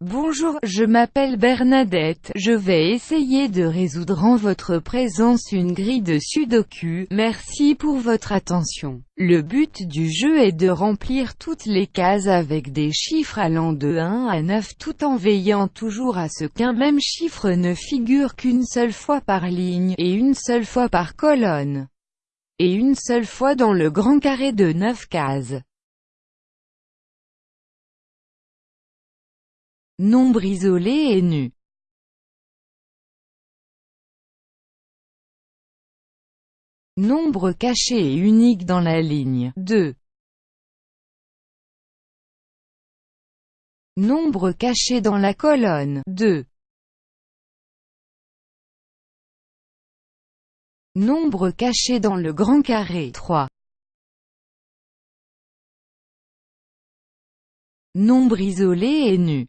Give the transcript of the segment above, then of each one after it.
Bonjour, je m'appelle Bernadette, je vais essayer de résoudre en votre présence une grille de sudoku, merci pour votre attention. Le but du jeu est de remplir toutes les cases avec des chiffres allant de 1 à 9 tout en veillant toujours à ce qu'un même chiffre ne figure qu'une seule fois par ligne, et une seule fois par colonne, et une seule fois dans le grand carré de 9 cases. Nombre isolé et nu. Nombre caché et unique dans la ligne 2. Nombre caché dans la colonne 2. Nombre caché dans le grand carré 3. Nombre isolé et nu.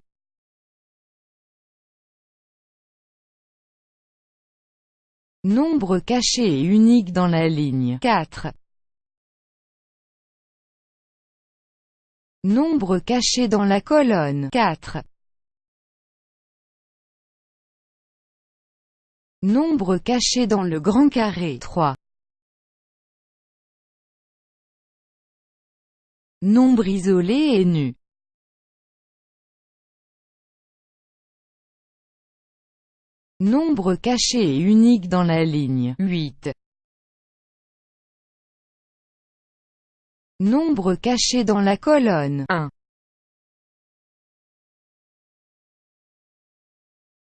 Nombre caché et unique dans la ligne 4. Nombre caché dans la colonne 4. Nombre caché dans le grand carré 3. Nombre isolé et nu. Nombre caché et unique dans la ligne 8. Nombre caché dans la colonne 1.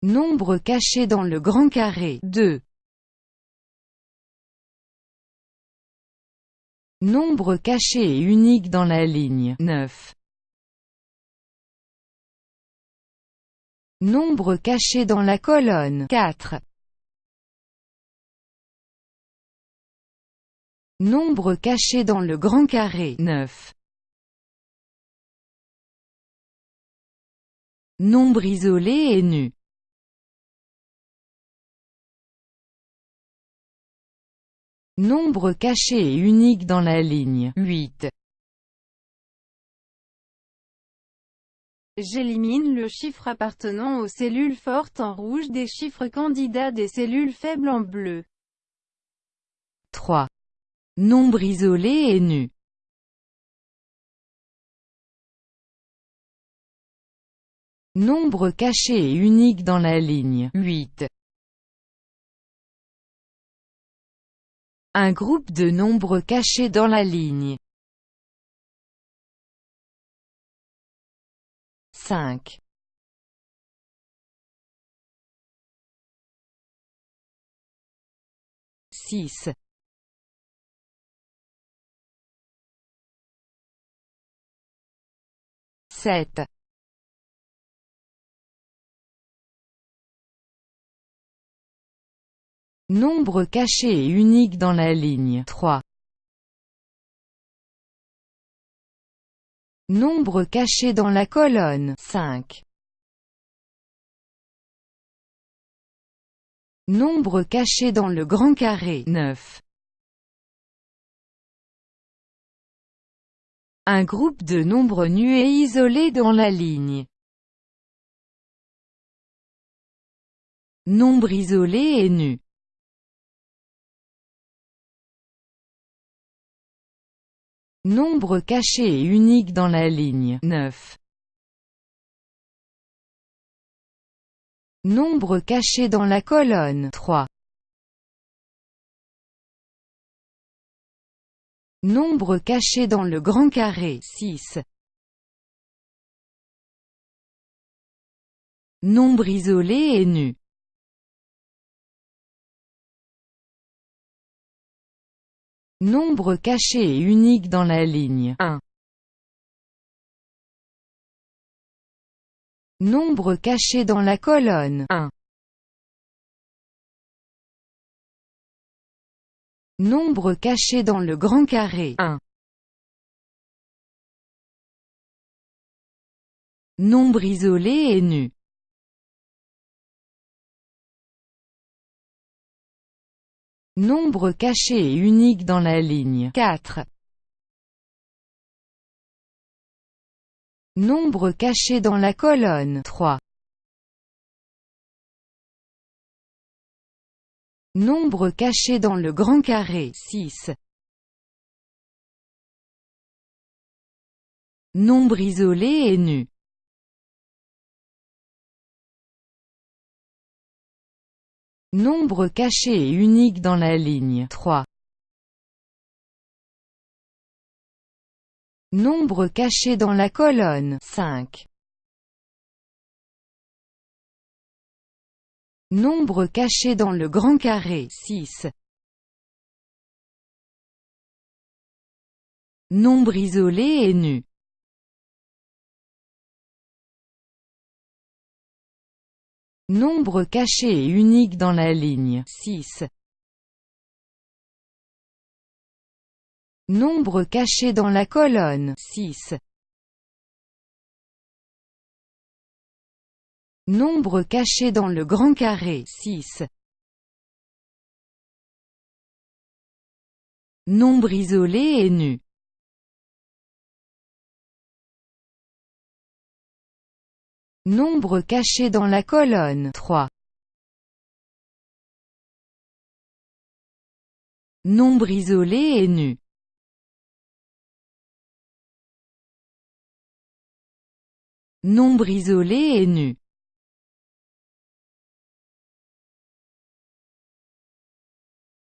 Nombre caché dans le grand carré 2. Nombre caché et unique dans la ligne 9. Nombre caché dans la colonne 4. Nombre caché dans le grand carré 9. Nombre isolé et nu. Nombre caché et unique dans la ligne 8. J'élimine le chiffre appartenant aux cellules fortes en rouge des chiffres candidats des cellules faibles en bleu. 3. Nombre isolé et nu. Nombre caché et unique dans la ligne 8. Un groupe de nombres cachés dans la ligne 5 6 7 Nombre caché et unique dans la ligne 3 Nombre caché dans la colonne 5. Nombre caché dans le grand carré 9. Un groupe de nombres nus et isolés dans la ligne. Nombre isolé et nu. Nombre caché et unique dans la ligne 9. Nombre caché dans la colonne 3. Nombre caché dans le grand carré 6. Nombre isolé et nu. Nombre caché et unique dans la ligne 1. Nombre caché dans la colonne 1. Nombre caché dans le grand carré 1. Nombre isolé et nu. Nombre caché et unique dans la ligne 4. Nombre caché dans la colonne 3. Nombre caché dans le grand carré 6. Nombre isolé et nu. Nombre caché et unique dans la ligne 3. Nombre caché dans la colonne 5. Nombre caché dans le grand carré 6. Nombre isolé et nu. Nombre caché et unique dans la ligne 6. Nombre caché dans la colonne 6. Nombre caché dans le grand carré 6. Nombre isolé et nu. Nombre caché dans la colonne 3. Nombre isolé et nu. Nombre isolé et nu.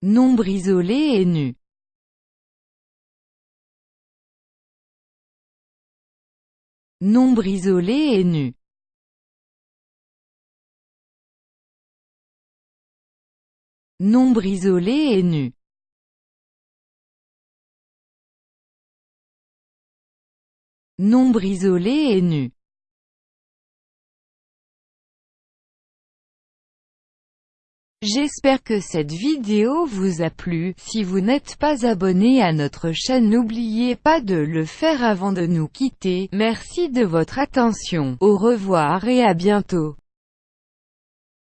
Nombre isolé et nu. Nombre isolé et nu. Nombre isolé et nu. Nombre isolé et nu. J'espère que cette vidéo vous a plu, si vous n'êtes pas abonné à notre chaîne n'oubliez pas de le faire avant de nous quitter, merci de votre attention, au revoir et à bientôt.